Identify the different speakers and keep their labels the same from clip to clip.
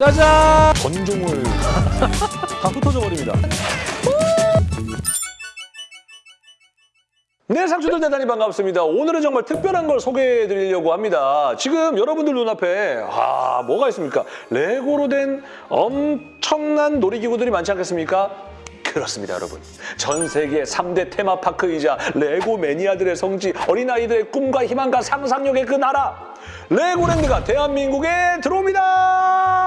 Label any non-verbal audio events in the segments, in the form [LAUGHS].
Speaker 1: 짜잔! 건종을 [LAUGHS] 다 흩어져 버립니다. 네, 상추들 대단히 반갑습니다. 오늘은 정말 특별한 걸 소개해 드리려고 합니다. 지금 여러분들 눈앞에 아, 뭐가 있습니까? 레고로 된 엄청난 놀이기구들이 많지 않겠습니까? 그렇습니다, 여러분. 전 세계 3대 테마파크이자 레고 매니아들의 성지, 어린아이들의 꿈과 희망과 상상력의 그 나라, 레고랜드가 대한민국에 들어옵니다!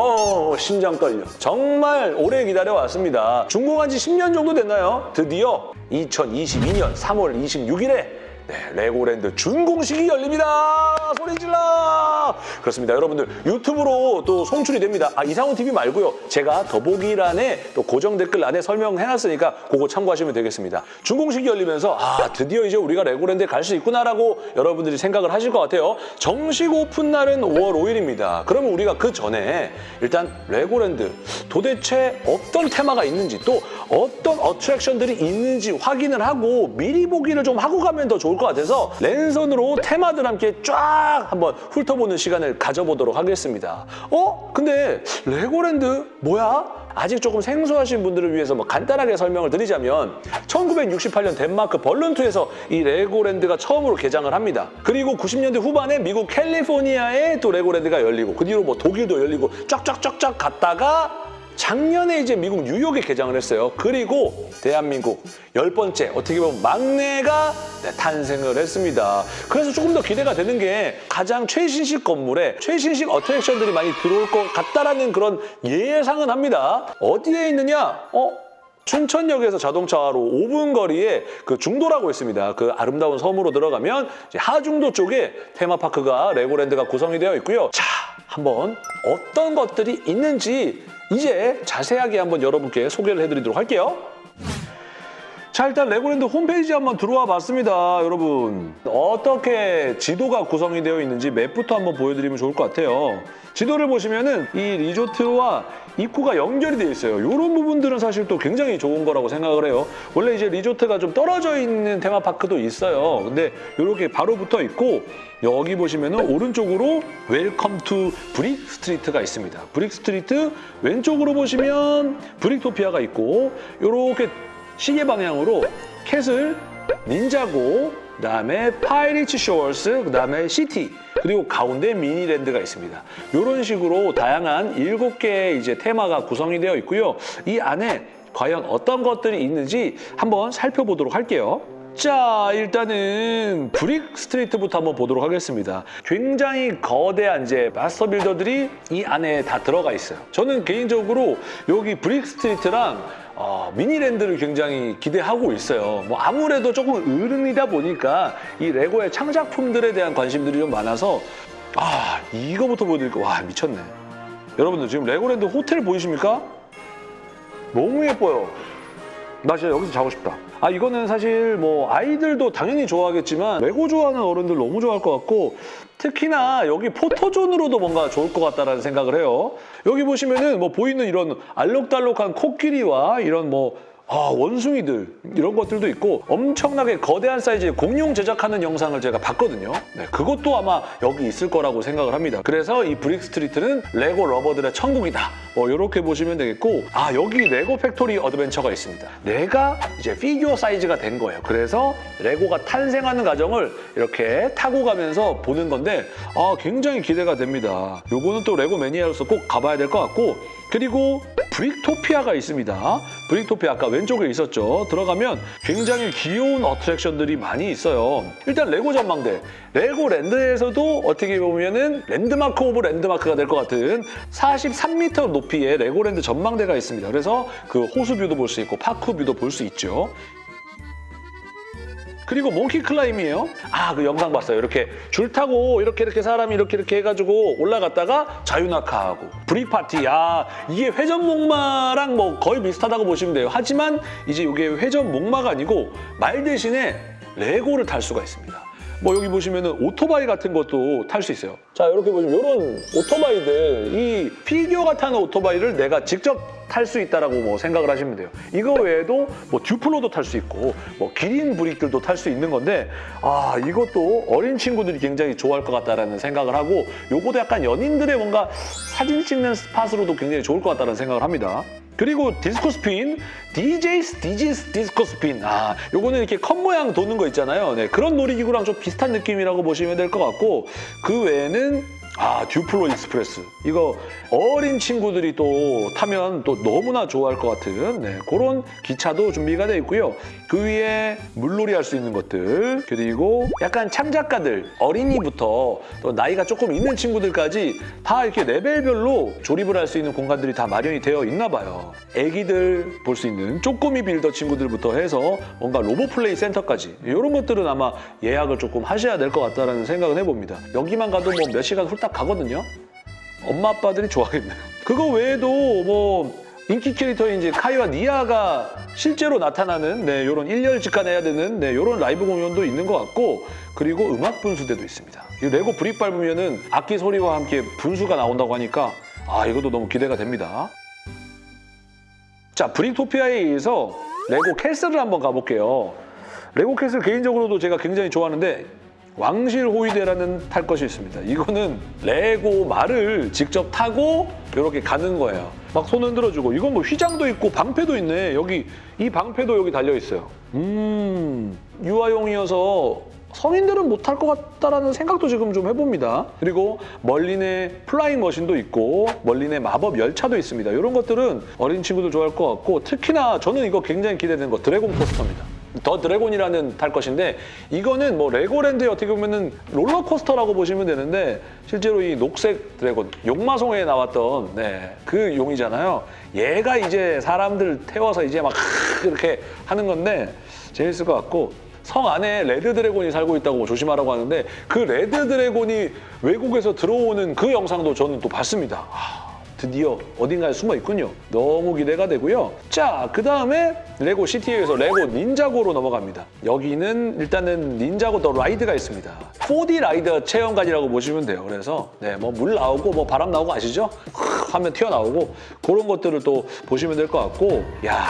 Speaker 1: 어, 심장 떨려. 정말 오래 기다려왔습니다. 준공한 지 10년 정도 됐나요? 드디어 2022년 3월 26일에 네, 레고랜드 준공식이 열립니다. 소리 질러! 그렇습니다. 여러분들 유튜브로 또 송출이 됩니다. 아, 이상훈 TV 말고요. 제가 더보기란에 또 고정 댓글란에 설명해놨으니까 그거 참고하시면 되겠습니다. 준공식이 열리면서 아, 드디어 이제 우리가 레고랜드에 갈 수 있구나라고 여러분들이 생각을 하실 것 같아요. 정식 오픈 날은 5월 5일입니다. 그러면 우리가 그 전에 일단 레고랜드 도대체 어떤 테마가 있는지 또 어떤 어트랙션들이 있는지 확인을 하고 미리 보기를 좀 하고 가면 더 좋을 것 같아서 랜선으로 테마들 함께 쫙 한번 훑어보는 시간을 가져보도록 하겠습니다. 어? 근데 레고랜드 뭐야? 아직 조금 생소하신 분들을 위해서 뭐 간단하게 설명을 드리자면 1968년 덴마크 빌룬트에서 이 레고랜드가 처음으로 개장을 합니다. 그리고 90년대 후반에 미국 캘리포니아에 또 레고랜드가 열리고 그 뒤로 뭐 독일도 열리고 쫙쫙쫙쫙 갔다가 작년에 이제 미국 뉴욕에 개장을 했어요. 그리고 대한민국 열 번째 어떻게 보면 막내가 네, 탄생을 했습니다. 그래서 조금 더 기대가 되는 게 가장 최신식 건물에 최신식 어트랙션들이 많이 들어올 것 같다라는 그런 예상은 합니다. 어디에 있느냐? 어? 춘천역에서 자동차로 5분 거리에 그 중도라고 있습니다. 그 아름다운 섬으로 들어가면 하중도 쪽에 테마파크가 레고랜드가 구성이 되어 있고요. 자, 한번 어떤 것들이 있는지 이제 자세하게 한번 여러분께 소개를 해드리도록 할게요. 자 일단 레고랜드 홈페이지 한번 들어와 봤습니다 여러분. 어떻게 지도가 구성이 되어 있는지 맵부터 한번 보여드리면 좋을 것 같아요. 지도를 보시면은 이 리조트와 입구가 연결이 되어 있어요. 이런 부분들은 사실 또 굉장히 좋은 거라고 생각을 해요. 원래 이제 리조트가 좀 떨어져 있는 테마파크도 있어요. 근데 이렇게 바로 붙어 있고 여기 보시면은 오른쪽으로 Welcome to Brick Street가 있습니다. Brick Street 왼쪽으로 보시면 Bricktopia가 있고 이렇게 시계 방향으로 Castle, Ninjago, 그다음에 Pirate Shores, 그다음에 City, 그리고 가운데 Miniland가 있습니다. 이런 식으로 다양한 일곱 개의 이제 테마가 구성이 되어 있고요. 이 안에 과연 어떤 것들이 있는지 한번 살펴보도록 할게요. 자, 일단은 Brick Street부터 한번 보도록 하겠습니다. 굉장히 거대한 이제 master builder들이 이 안에 다 들어가 있어요. 저는 개인적으로 여기 Brick Street랑 어, Miniland를 굉장히 기대하고 있어요. 뭐 아무래도 조금 어른이다 보니까 이 레고의 창작품들에 대한 관심들이 좀 많아서 아, 이거부터 보여드릴까? 와, 미쳤네. 여러분들 지금 레고랜드 호텔 보이십니까? 너무 예뻐요. 나 진짜 여기서 자고 싶다. 아 이거는 사실 뭐 아이들도 당연히 좋아하겠지만 레고 좋아하는 어른들 너무 좋아할 것 같고 특히나 여기 포토존으로도 뭔가 좋을 것 같다라는 생각을 해요. 여기 보시면은 뭐 보이는 이런 알록달록한 코끼리와 이런 뭐 아, 원숭이들 이런 것들도 있고 엄청나게 거대한 사이즈의 공룡 제작하는 영상을 제가 봤거든요. 네, 그것도 아마 여기 있을 거라고 생각을 합니다. 그래서 이 Brick Street는 레고 lover들의 천국이다. 뭐 이렇게 보시면 되겠고 아 여기 레고 Factory Adventure가 있습니다. 내가 이제 피규어 사이즈가 된 거예요. 그래서 레고가 탄생하는 과정을 이렇게 타고 가면서 보는 건데 아 굉장히 기대가 됩니다. 요거는 또 레고 매니아로서 꼭 가봐야 될 것 같고 그리고 브릭토피아가 있습니다. 브릭토피아 아까 왼쪽에 있었죠. 들어가면 굉장히 귀여운 attraction들이 많이 있어요. 일단 레고 전망대. 레고랜드에서도 어떻게 보면 은 landmark of landmark가 될 것 같은 43m 높이의 레고랜드 전망대가 있습니다. 그래서 그 호수 view도 볼 수 있고 park view도 볼 수 있죠. 그리고 Monkey Climb이에요. 아, 그 영상 봤어요. 이렇게 줄 타고 이렇게 이렇게 사람이 이렇게 이렇게 해가지고 올라갔다가 자유낙하하고 Brick Party. 아, 이게 회전 목마랑 뭐 거의 비슷하다고 보시면 돼요. 하지만 이제 이게 회전 목마가 아니고 말 대신에 레고를 탈 수가 있습니다. 뭐 여기 보시면은 오토바이 같은 것도 탈 수 있어요. 자, 이렇게 보시면 이런 오토바이들 이이 피규어가 타는 오토바이를 내가 직접 탈 수 있다라고 뭐 생각을 하시면 돼요. 이거 외에도 뭐 듀플로도 탈 수 있고 뭐 기린 brick들도 탈 수 있는 건데 아 이것도 어린 친구들이 굉장히 좋아할 것 같다라는 생각을 하고 요것도 약간 연인들의 뭔가 사진 찍는 spot으로도 굉장히 좋을 것 같다는 생각을 합니다. 그리고 Disco Spin, DJ's DJ's Disco Spin. 아, 요거는 이렇게 컵 모양 도는 거 있잖아요. 네, 그런 놀이기구랑 좀 비슷한 느낌이라고 보시면 될 것 같고 그 외에는 아, 듀플로 Express. 이거 어린 친구들이 또 타면 또 너무나 좋아할 것 같은 네, 그런 기차도 준비가 돼 있고요. 그 위에 물놀이 할 수 있는 것들 그리고 약간 창작가들 어린이부터 또 나이가 조금 있는 친구들까지 다 이렇게 레벨별로 조립을 할 수 있는 공간들이 다 마련이 되어 있나 봐요. 애기들 볼 수 있는 쪼꼬미 빌더 친구들부터 해서 뭔가 로봇 플레이 센터까지 이런 것들은 아마 예약을 조금 하셔야 될 것 같다는 생각은 해봅니다. 여기만 가도 뭐 몇 시간 훌딱 가거든요. 엄마 아빠들이 좋아하겠네요. 그거 외에도 뭐 인기 캐릭터인 이제 카이와 니아가 실제로 나타나는 네, 이런 1열 직관해야 되는 네, 이런 라이브 공연도 있는 것 같고 그리고 음악 분수대도 있습니다. 이 레고 brick 밟으면 은 악기 소리와 함께 분수가 나온다고 하니까 아 이것도 너무 기대가 됩니다. 자 브릭토피아에 이어서 레고 Castle을 한번 가볼게요. 레고 Castle 개인적으로도 제가 굉장히 좋아하는데 왕실 호위대라는 탈 것이 있습니다. 이거는 레고 말을 직접 타고 이렇게 가는 거예요. 막 손 흔들어주고 이건 뭐 휘장도 있고 방패도 있네. 여기 이 방패도 여기 달려 있어요. 음 유아용이어서 성인들은 못탈것 같다라는 생각도 지금 좀 해봅니다. 그리고 멀린의 Flying Machine도 있고 멀린의 마법 열차도 있습니다. 이런 것들은 어린 친구들 좋아할 것 같고 특히나 저는 이거 굉장히 기대되는 거 Dragon Coaster입니다. The Dragon이라는 탈 것인데 이거는 뭐 레고랜드에 어떻게 보면은 롤러코스터라고 보시면 되는데 실제로 이 녹색 dragon 용마송에 나왔던 네, 그 용이잖아요. 얘가 이제 사람들 태워서 이제 막 [LAUGHS] 이렇게 하는 건데 재밌을 것 같고 성 안에 Red Dragon이 살고 있다고 조심하라고 하는데 그 Red Dragon이 외국에서 들어오는 그 영상도 저는 또 봤습니다. 아, 드디어 어딘가에 숨어 있군요. 너무 기대가 되고요. 자, 그 다음에 레고 City에서 레고 닌자고로 넘어갑니다. 여기는 일단은 닌자고 The Ride가 있습니다. 4D 라이더 체험관이라고 보시면 돼요. 그래서 네, 뭐 물 나오고 뭐 바람 나오고 아시죠? 하면 튀어나오고 그런 것들을 또 보시면 될 것 같고 야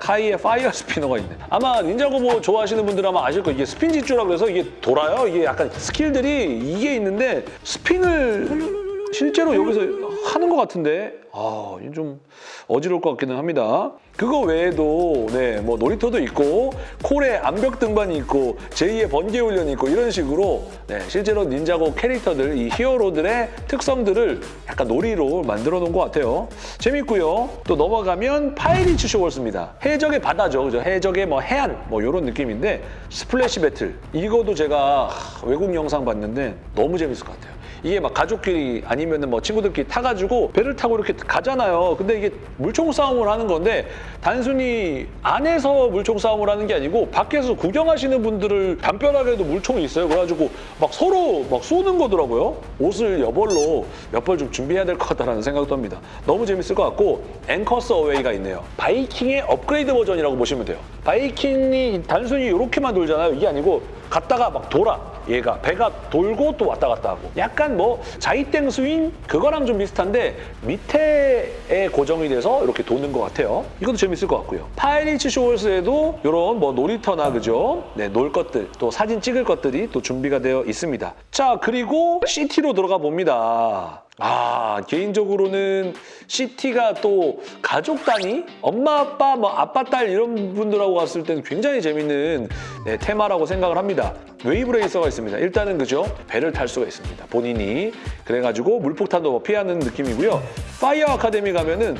Speaker 1: 카이의 Fire Spinner가 있네. 아마 닌자고 뭐 좋아하시는 분들 아마 아실 거예요. 이게 Spinjitzu라 그래서 이게 돌아요. 이게 약간 skill들이 이게 있는데 spin을 실제로 여기서 하는 것 같은데 아, 좀 어지러울 것 같기는 합니다. 그거 외에도 네, 뭐 놀이터도 있고 콜의 암벽 등반이 있고 제이의 번개 훈련이 있고 이런 식으로 네, 실제로 닌자고 캐릭터들 이 히어로들의 특성들을 약간 놀이로 만들어 놓은 것 같아요. 재밌고요. 또 넘어가면 Pirates Shores입니다. 해적의 바다죠. 그죠? 해적의 뭐 해안 뭐 이런 느낌인데 Splash Battle 이거도 제가 하, 외국 영상 봤는데 너무 재밌을 것 같아요. 이게 막 가족끼리 아니면은 뭐 친구들끼리 타가지고 배를 타고 이렇게 가잖아요. 근데 이게 물총 싸움을 하는 건데 단순히 안에서 물총 싸움을 하는 게 아니고 밖에서 구경하시는 분들을 담벼락에도 물총이 있어요. 그래가지고 막 서로 막 쏘는 거더라고요. 옷을 여벌로 몇 벌 좀 준비해야 될 것 같다는 생각도 합니다. 너무 재밌을 것 같고 앵커스 어웨이가 있네요. 바이킹의 업그레이드 버전이라고 보시면 돼요. 바이킹이 단순히 이렇게만 돌잖아요. 이게 아니고 갔다가 막 돌아. 얘가 배가 돌고 또 왔다 갔다 하고 약간 뭐 자이땡 스윙 그거랑 좀 비슷한데 밑에에 고정이 돼서 이렇게 도는 것 같아요. 이것도 재밌을 것 같고요. Pirates Shores에도 이런 뭐 놀이터나 그죠? 네, 놀 것들 또 사진 찍을 것들이 또 준비가 되어 있습니다. 자 그리고 City로 들어가 봅니다. 아 개인적으로는 City가 또 가족 단위? 엄마 아빠 뭐 아빠 딸 이런 분들하고 갔을 때는 굉장히 재밌는 네, 테마라고 생각을 합니다. Wave Racer가 있습니다. 일단은 그죠? 배를 탈 수가 있습니다. 본인이. 그래가지고 물폭탄도 뭐 피하는 느낌이고요. Fire Academy 가면은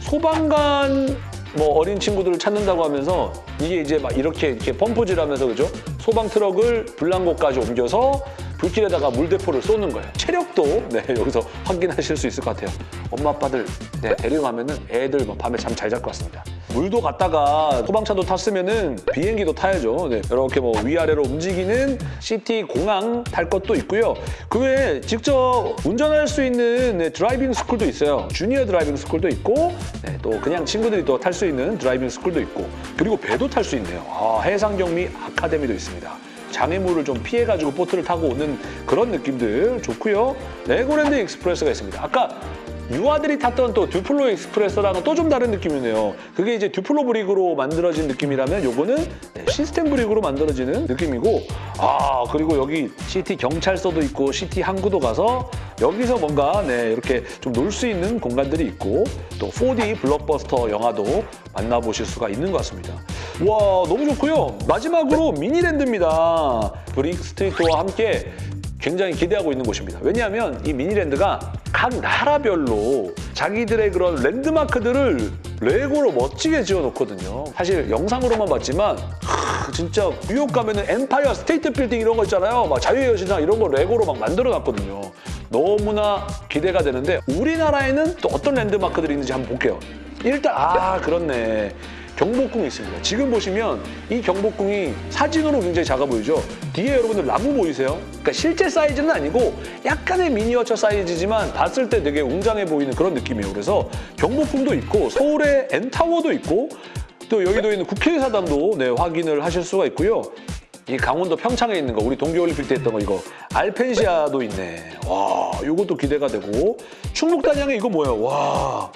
Speaker 1: 소방관 뭐 어린 친구들을 찾는다고 하면서 이게 이제 막 이렇게 이렇게 펌프질 하면서 그죠? 소방 트럭을 불난곳까지 옮겨서 불길에다가 물대포를 쏘는 거예요. 체력도 네, [LAUGHS] 여기서 확인하실 수 있을 것 같아요. 엄마 아빠들 네, 데려가면 은 애들 뭐 밤에 잠 잘 잘 것 같습니다. 물도 갔다가 소방차도 탔으면 은 비행기도 타야죠. 네, 이렇게 뭐 위아래로 움직이는 City 공항 탈 것도 있고요. 그 외에 직접 운전할 수 있는 네, 드라이빙 스쿨도 있어요. 주니어 드라이빙 스쿨도 있고 네, 또 그냥 친구들이 또 탈 수 있는 드라이빙 스쿨도 있고 그리고 배도 탈 수 있네요. 아, 해상경비 아카데미도 있습니다. 장애물을 좀 피해가지고 보트를 타고 오는 그런 느낌들 좋고요. 레고랜드 익스프레스가 있습니다. 아까 유아들이 탔던 또 듀플로 익스프레스랑은 또 좀 다른 느낌이네요. 그게 이제 듀플로 브릭으로 만들어진 느낌이라면 요거는 네, 시스템 브릭으로 만들어지는 느낌이고 아 그리고 여기 시티 경찰서도 있고 시티 항구도 가서 여기서 뭔가 네 이렇게 좀 놀 수 있는 공간들이 있고 또 4D 블록버스터 영화도 만나보실 수가 있는 것 같습니다. 와 너무 좋고요. 마지막으로 미니랜드입니다. 브릭 스트리트와 함께 굉장히 기대하고 있는 곳입니다. 왜냐하면 이 미니랜드가 각 나라별로 자기들의 그런 랜드마크들을 레고로 멋지게 지어놓거든요. 사실 영상으로만 봤지만 하, 진짜 뉴욕 가면 은 엠파이어 스테이트 빌딩 이런 거 있잖아요. 막 자유의 여신상 이런 거 레고로 막 만들어놨거든요. 너무나 기대가 되는데 우리나라에는 또 어떤 랜드마크들이 있는지 한번 볼게요. 일단 아 그렇네. 경복궁이 있습니다. 지금 보시면 이 경복궁이 사진으로 굉장히 작아 보이죠? 뒤에 여러분들 나무 보이세요? 그러니까 실제 사이즈는 아니고 약간의 미니어처 사이즈지만 봤을 때 되게 웅장해 보이는 그런 느낌이에요. 그래서 경복궁도 있고 서울에 N타워도 있고 또 여의도에 있는 국회의사당도 네, 확인을 하실 수가 있고요. 이 강원도 평창에 있는 거 우리 동계올림픽 때 했던 거 이거 알펜시아도 있네. 와 이것도 기대가 되고 충북 단양에 이거 뭐예요? 와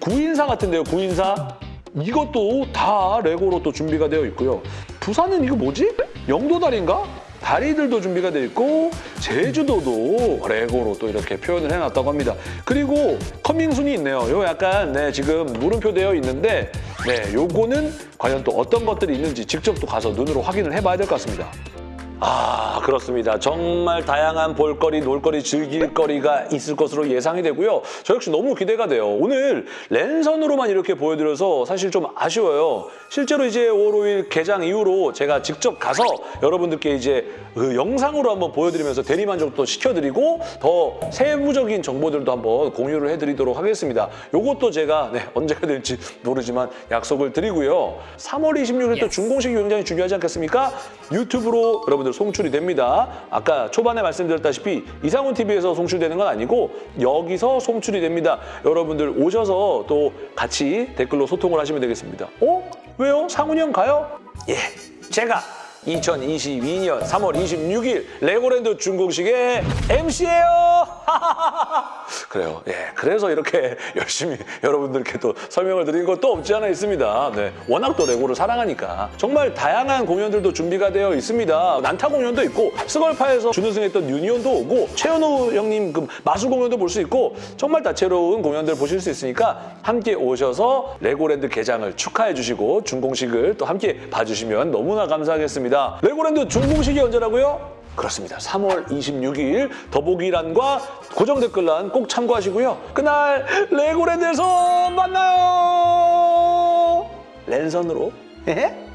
Speaker 1: 구인사 같은데요 구인사? 이것도 다 레고로 또 준비가 되어 있고요. 부산은 이거 뭐지? 영도다리인가? 다리들도 준비가 되어 있고 제주도도 레고로 또 이렇게 표현을 해놨다고 합니다. 그리고 coming soon이 있네요. 요 약간 네, 지금 물음표 되어 있는데 네, 요거는 과연 또 어떤 것들이 있는지 직접 또 가서 눈으로 확인을 해봐야 될 것 같습니다. 아 그렇습니다. 정말 다양한 볼거리, 놀거리, 즐길거리가 있을 것으로 예상이 되고요. 저 역시 너무 기대가 돼요. 오늘 랜선으로만 이렇게 보여드려서 사실 좀 아쉬워요. 실제로 이제 5월 5일 개장 이후로 제가 직접 가서 여러분들께 이제 그 영상으로 한번 보여드리면서 대리만족도 시켜드리고 더 세부적인 정보들도 한번 공유를 해드리도록 하겠습니다. 요것도 제가 네, [LAUGHS] 언제가 될지 모르지만 약속을 드리고요. 3월 26일 또 준공식이 굉장히 중요하지 않겠습니까? 유튜브로 여러분들 송출이 됩니다. 아까 초반에 말씀드렸다시피 이상훈 TV에서 송출되는 건 아니고 여기서 송출이 됩니다. 여러분들 오셔서 또 같이 댓글로 소통을 하시면 되겠습니다. 어? 왜요? 상훈이 형 가요? 예, 제가 2022년 3월 26일 레고랜드 준공식의 MC예요. [LAUGHS] 그래요. 예, 그래서 이렇게 열심히 여러분들께 또 설명을 드린 것도 없지 않아 있습니다. 네, 워낙 또 레고를 사랑하니까 정말 다양한 공연들도 준비가 되어 있습니다. 난타 공연도 있고 스걸파에서 준우승했던 유니온도 오고 최현우 형님 그 마술 공연도 볼 수 있고 정말 다채로운 공연들 보실 수 있으니까 함께 오셔서 레고랜드 개장을 축하해 주시고 준공식을 또 함께 봐주시면 너무나 감사하겠습니다. 레고랜드 준공식이 언제라고요? 그렇습니다. 3월 26일 더보기란과 고정 댓글란 꼭 참고하시고요. 그날 레고랜드에서 만나요. 랜선으로. 헤헤.